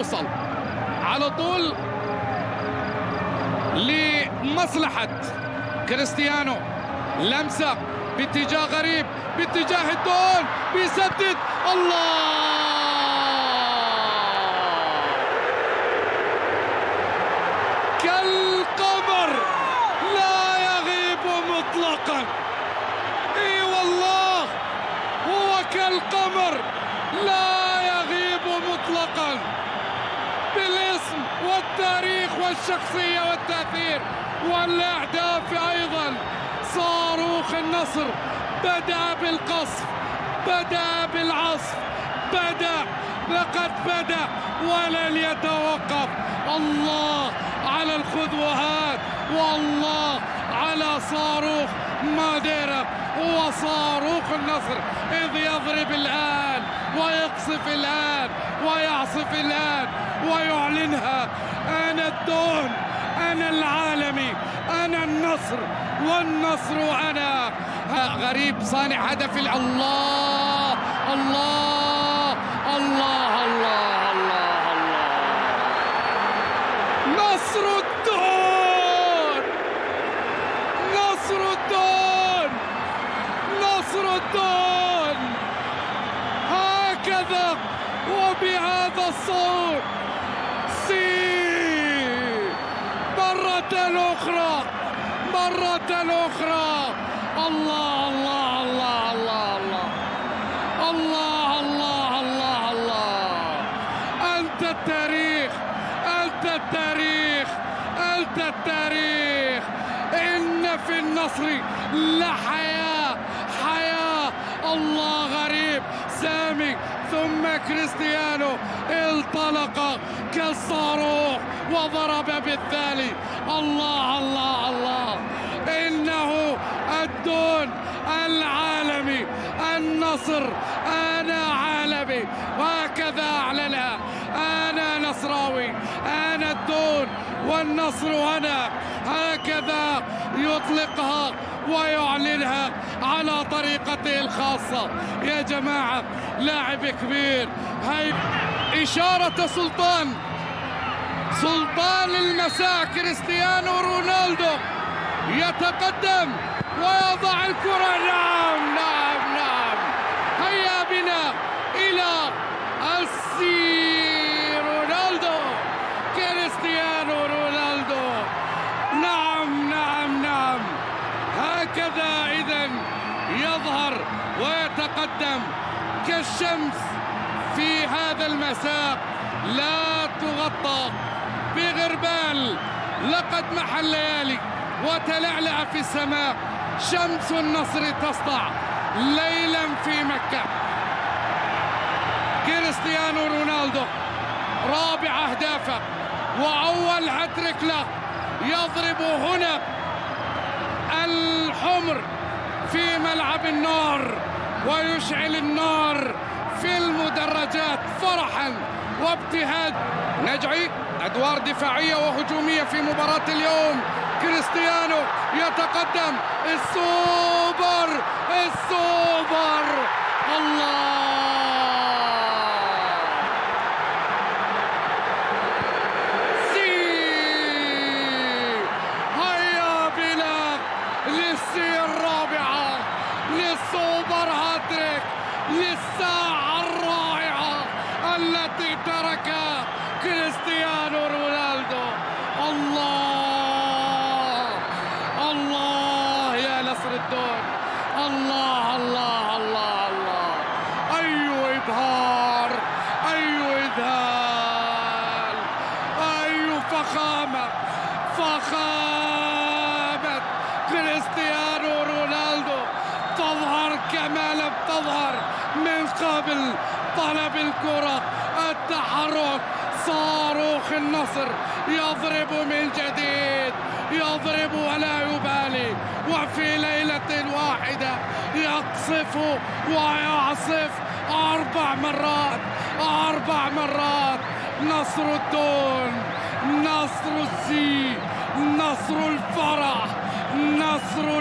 وصل على طول لمصلحة كريستيانو. لمسة باتجاه غريب باتجاه الدون بيسدد. الله! كالقمر لا يغيب مطلقا. إي والله هو كالقمر لا يغيب مطلقا بالاسم والتاريخ والشخصية والتأثير والأهداف أيضا. صاروخ النصر بدأ بالقصف بدأ بالعصف بدأ لقد بدأ ولن يتوقف. الله على الخذوهات والله على صاروخ ماديرا. هو صاروخ النصر إذ يضرب الآن ويقصف الآن ويعصف الآن ويعلنها. أنا الدون أنا العالمي أنا النصر والنصر أنا. غريب صانع هدف الله الله الله الله الله نصر الدون نصر الدون نصر الدون هكذا وبهذا الصوت. سي. مرة أخرى. مرة أخرى. الله الله الله الله الله. الله الله الله الله. أنت التاريخ. أنت التاريخ. أنت التاريخ. إن في النصر لحياة. حياة. الله غريب. سامي. ثم كريستيانو انطلق كالصاروخ وضرب بالثاني. الله الله الله. إنه الدون العالمي النصر أنا عالمي. وهكذا أعلنها. أنا نصراوي أنا الدون والنصر أنا هكذا يطلقها ويعلنها على طريقته الخاصة. يا جماعة لاعب كبير. هاي إشارة سلطان. سلطان المساء كريستيانو رونالدو. يتقدم ويضع الكرة. نعم نعم هيا بنا إلى السي رونالدو كريستيانو رونالدو نعم نعم نعم هكذا إذا يظهر ويتقدم كالشمس في هذا المساء. لا تغطى بغربال. لقد محى الليالي وتلعلع في السماء. شمس النصر تسطع ليلا في مكة. كريستيانو رونالدو رابع أهدافه وأول هاتريك له يضرب هنا الحمر في ملعب النار ويشعل النار في المدرجات فرحا وابتهاج. نجعي أدوار دفاعية وهجومية في مباراة اليوم. كريستيانو يتقدم. السوبر! السوبر الله للسي الرابعة للسوبر هاتريك للساعة الرائعة التي تركها كريستيانو رونالدو. الله! الله يا نصر الدون. الله الله الله الله. أي إبهار أي إذهال أي فخامة فخامة. كريستيانو رونالدو تظهر كما لم تظهر. من قبل طلب الكرة. التحرك. صاروخ النصر. يضرب من جديد. يضرب ولا يبالي. وفي ليلة واحدة يقصف ويعصف أربع مرات. أربع مرات. نصر الدون. نصر السي نصر الفرح. نصر